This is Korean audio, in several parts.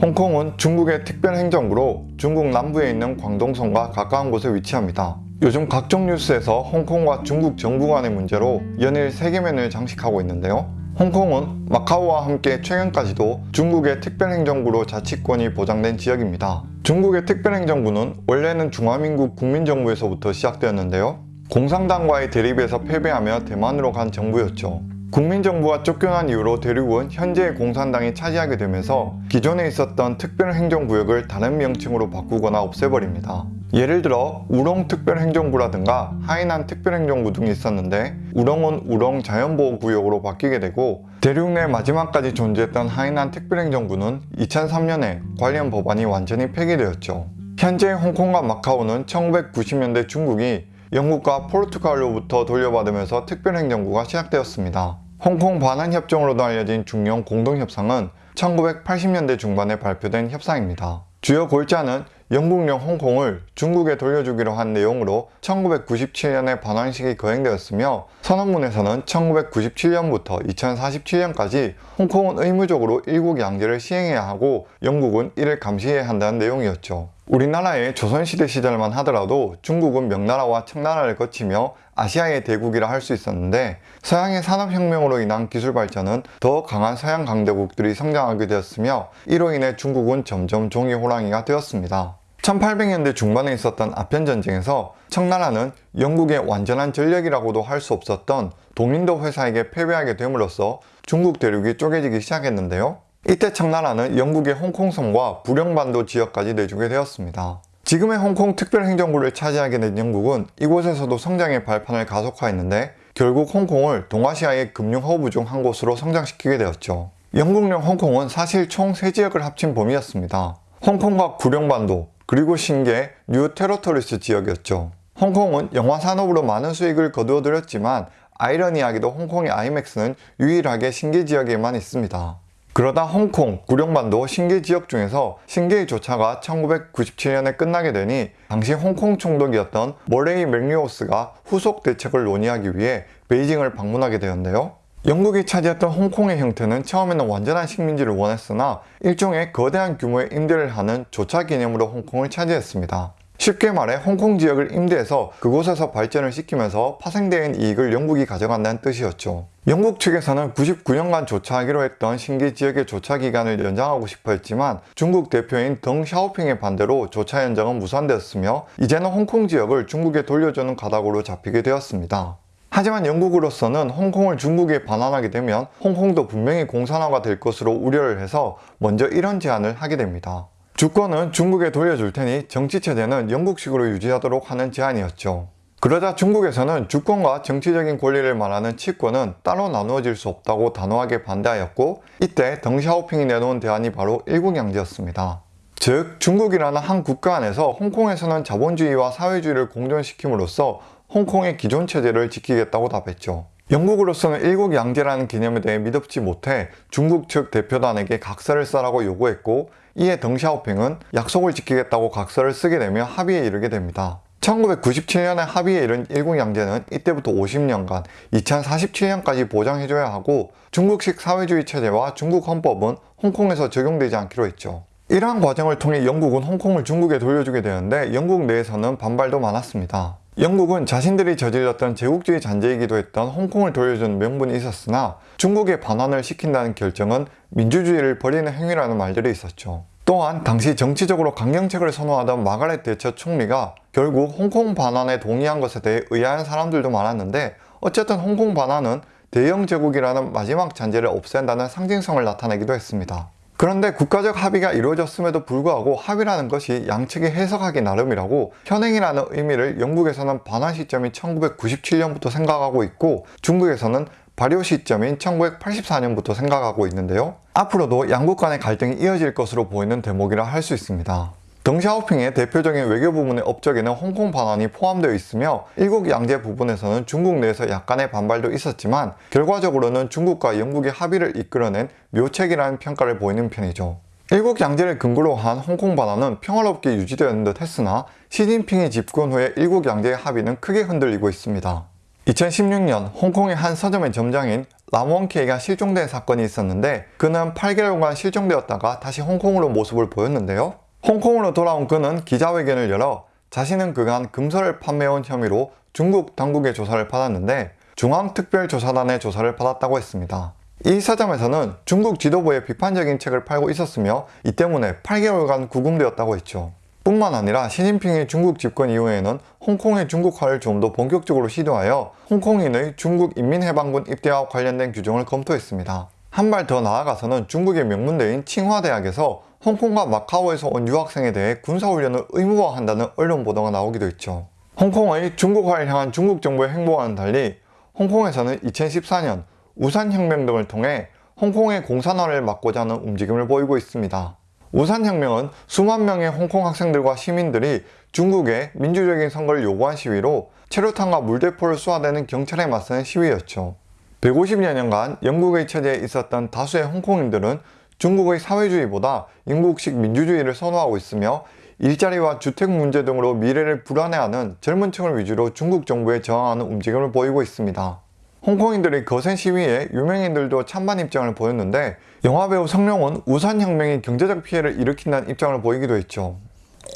홍콩은 중국의 특별행정구로 중국 남부에 있는 광동성과 가까운 곳에 위치합니다. 요즘 각종 뉴스에서 홍콩과 중국 정부 간의 문제로 연일 세계면을 장식하고 있는데요. 홍콩은 마카오와 함께 최근까지도 중국의 특별행정구로 자치권이 보장된 지역입니다. 중국의 특별행정구는 원래는 중화민국 국민정부에서부터 시작되었는데요. 공산당과의 대립에서 패배하며 대만으로 간 정부였죠. 국민정부가 쫓겨난 이후로 대륙은 현재의 공산당이 차지하게 되면서 기존에 있었던 특별행정구역을 다른 명칭으로 바꾸거나 없애버립니다. 예를 들어 우렁 특별행정구라든가 하이난 특별행정구 등이 있었는데 우렁은 우렁 자연보호구역으로 바뀌게 되고 대륙 내 마지막까지 존재했던 하이난 특별행정구는 2003년에 관련 법안이 완전히 폐기되었죠. 현재 홍콩과 마카오는 1990년대 중국이 영국과 포르투갈로부터 돌려받으면서 특별행정구가 시작되었습니다. 홍콩 반환협정으로도 알려진 중영 공동협상은 1980년대 중반에 발표된 협상입니다. 주요 골자는 영국령 홍콩을 중국에 돌려주기로 한 내용으로 1997년에 반환식이 거행되었으며 선언문에서는 1997년부터 2047년까지 홍콩은 의무적으로 일국 양제를 시행해야 하고 영국은 이를 감시해야 한다는 내용이었죠. 우리나라의 조선시대 시절만 하더라도 중국은 명나라와 청나라를 거치며 아시아의 대국이라 할 수 있었는데 서양의 산업혁명으로 인한 기술 발전은 더 강한 서양 강대국들이 성장하게 되었으며 이로 인해 중국은 점점 종이 호랑이가 되었습니다. 1800년대 중반에 있었던 아편전쟁에서 청나라는 영국의 완전한 전력이라고도 할 수 없었던 동인도 회사에게 패배하게 됨으로써 중국 대륙이 쪼개지기 시작했는데요. 이때 청나라는 영국의 홍콩섬과 구룡반도 지역까지 내주게 되었습니다. 지금의 홍콩 특별행정구를 차지하게 된 영국은 이곳에서도 성장의 발판을 가속화했는데 결국 홍콩을 동아시아의 금융 허브 중 한 곳으로 성장시키게 되었죠. 영국령 홍콩은 사실 총 3지역을 합친 범위였습니다. 홍콩과 구룡반도, 그리고 신계, New Territories 지역이었죠. 홍콩은 영화 산업으로 많은 수익을 거두어들였지만 아이러니하게도 홍콩의 아이맥스는 유일하게 신계 지역에만 있습니다. 그러다 홍콩, 구룡반도 신계 지역 중에서 신계의 조차가 1997년에 끝나게 되니 당시 홍콩 총독이었던 머레이 맥리오스가 후속 대책을 논의하기 위해 베이징을 방문하게 되었는데요. 영국이 차지했던 홍콩의 형태는 처음에는 완전한 식민지를 원했으나 일종의 거대한 규모의 임대를 하는 조차 개념으로 홍콩을 차지했습니다. 쉽게 말해 홍콩 지역을 임대해서 그곳에서 발전을 시키면서 파생된 이익을 영국이 가져간다는 뜻이었죠. 영국 측에서는 99년간 조차하기로 했던 신기 지역의 조차 기간을 연장하고 싶어 했지만 중국 대표인 덩 샤오핑의 반대로 조차 연장은 무산되었으며 이제는 홍콩 지역을 중국에 돌려주는 가닥으로 잡히게 되었습니다. 하지만 영국으로서는 홍콩을 중국에 반환하게 되면 홍콩도 분명히 공산화가 될 것으로 우려를 해서 먼저 이런 제안을 하게 됩니다. 주권은 중국에 돌려줄 테니 정치체제는 영국식으로 유지하도록 하는 제안이었죠. 그러자 중국에서는 주권과 정치적인 권리를 말하는 치권은 따로 나누어질 수 없다고 단호하게 반대하였고 이때 덩샤오핑이 내놓은 대안이 바로 일국양제였습니다. 즉 중국이라는 한 국가 안에서 홍콩에서는 자본주의와 사회주의를 공존시킴으로써 홍콩의 기존 체제를 지키겠다고 답했죠. 영국으로서는 일국 양제라는 개념에 대해 믿었지 못해 중국 측 대표단에게 각서를 써라고 요구했고 이에 덩샤오핑은 약속을 지키겠다고 각서를 쓰게 되며 합의에 이르게 됩니다. 1997년에 합의에 이른 일국 양제는 이때부터 50년간 2047년까지 보장해줘야 하고 중국식 사회주의 체제와 중국 헌법은 홍콩에서 적용되지 않기로 했죠. 이러한 과정을 통해 영국은 홍콩을 중국에 돌려주게 되는데 영국 내에서는 반발도 많았습니다. 영국은 자신들이 저질렀던 제국주의 잔재이기도 했던 홍콩을 돌려준 명분이 있었으나 중국의 반환을 시킨다는 결정은 민주주의를 버리는 행위라는 말들이 있었죠. 또한 당시 정치적으로 강경책을 선호하던 마가렛 대처 총리가 결국 홍콩 반환에 동의한 것에 대해 의아한 사람들도 많았는데 어쨌든 홍콩 반환은 대영 제국이라는 마지막 잔재를 없앤다는 상징성을 나타내기도 했습니다. 그런데 국가적 합의가 이루어졌음에도 불구하고 합의라는 것이 양측이 해석하기 나름이라고 현행이라는 의미를 영국에서는 반환 시점이 1997년부터 생각하고 있고 중국에서는 발효 시점인 1984년부터 생각하고 있는데요. 앞으로도 양국 간의 갈등이 이어질 것으로 보이는 대목이라 할 수 있습니다. 덩샤오핑의 대표적인 외교 부문의 업적에는 홍콩 반환이 포함되어 있으며 일국 양제 부분에서는 중국 내에서 약간의 반발도 있었지만 결과적으로는 중국과 영국의 합의를 이끌어낸 묘책이라는 평가를 보이는 편이죠. 일국 양제를 근거로 한 홍콩 반환은 평화롭게 유지되었는 듯 했으나 시진핑의 집권 후에 일국 양제의 합의는 크게 흔들리고 있습니다. 2016년 홍콩의 한 서점의 점장인 람원케이가 실종된 사건이 있었는데 그는 8개월간 실종되었다가 다시 홍콩으로 모습을 보였는데요. 홍콩으로 돌아온 그는 기자회견을 열어 자신은 그간 금서를 판매해온 혐의로 중국 당국의 조사를 받았는데 중앙특별조사단의 조사를 받았다고 했습니다. 이 서점에서는 중국 지도부의 비판적인 책을 팔고 있었으며 이 때문에 8개월간 구금되었다고 했죠. 뿐만 아니라 시진핑의 중국 집권 이후에는 홍콩의 중국화를 좀 더 본격적으로 시도하여 홍콩인의 중국 인민해방군 입대와 관련된 규정을 검토했습니다. 한 발 더 나아가서는 중국의 명문대인 칭화대학에서 홍콩과 마카오에서 온 유학생에 대해 군사훈련을 의무화한다는 언론 보도가 나오기도 했죠. 홍콩의 중국화를 향한 중국 정부의 행보와는 달리 홍콩에서는 2014년 우산혁명 등을 통해 홍콩의 공산화를 막고자 하는 움직임을 보이고 있습니다. 우산혁명은 수만 명의 홍콩 학생들과 시민들이 중국의 민주적인 선거를 요구한 시위로 체류탄과 물대포를 쏘아대는 경찰에 맞서는 시위였죠. 150여 년간 영국의 체제에 있었던 다수의 홍콩인들은 중국의 사회주의보다 영국식 민주주의를 선호하고 있으며 일자리와 주택 문제 등으로 미래를 불안해하는 젊은 층을 위주로 중국 정부에 저항하는 움직임을 보이고 있습니다. 홍콩인들의 거센 시위에 유명인들도 찬반 입장을 보였는데 영화배우 성룡은 우산혁명이 경제적 피해를 일으킨다는 입장을 보이기도 했죠.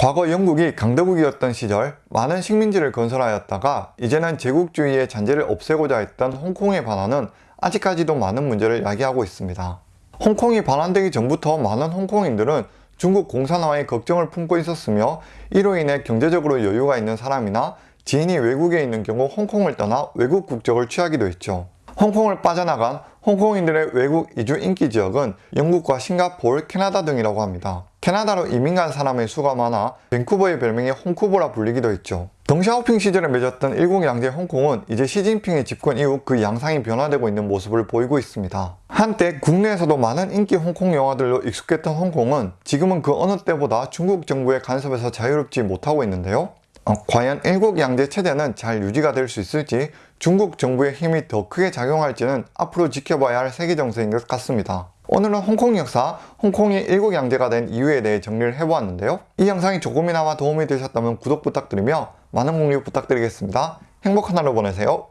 과거 영국이 강대국이었던 시절 많은 식민지를 건설하였다가 이제는 제국주의의 잔재를 없애고자 했던 홍콩의 반환은 아직까지도 많은 문제를 야기하고 있습니다. 홍콩이 반환되기 전부터 많은 홍콩인들은 중국 공산화에 걱정을 품고 있었으며 이로 인해 경제적으로 여유가 있는 사람이나 지인이 외국에 있는 경우 홍콩을 떠나 외국 국적을 취하기도 했죠. 홍콩을 빠져나간 홍콩인들의 외국 이주 인기 지역은 영국과 싱가포르, 캐나다 등이라고 합니다. 캐나다로 이민 간 사람의 수가 많아 밴쿠버의 별명이 홍쿠버라 불리기도 했죠. 덩샤오핑 시절에 맺었던 일국 양제 홍콩은 이제 시진핑의 집권 이후 그 양상이 변화되고 있는 모습을 보이고 있습니다. 한때 국내에서도 많은 인기 홍콩 영화들로 익숙했던 홍콩은 지금은 그 어느 때보다 중국 정부의 간섭에서 자유롭지 못하고 있는데요. 어, 과연 일국 양제 체제는 잘 유지가 될 수 있을지 중국 정부의 힘이 더 크게 작용할지는 앞으로 지켜봐야 할 세계 정세인 것 같습니다. 오늘은 홍콩 역사, 홍콩이 일국 양제가 된 이유에 대해 정리를 해보았는데요. 이 영상이 조금이나마 도움이 되셨다면 구독 부탁드리며 많은 공유 부탁드리겠습니다. 행복한 하루 보내세요.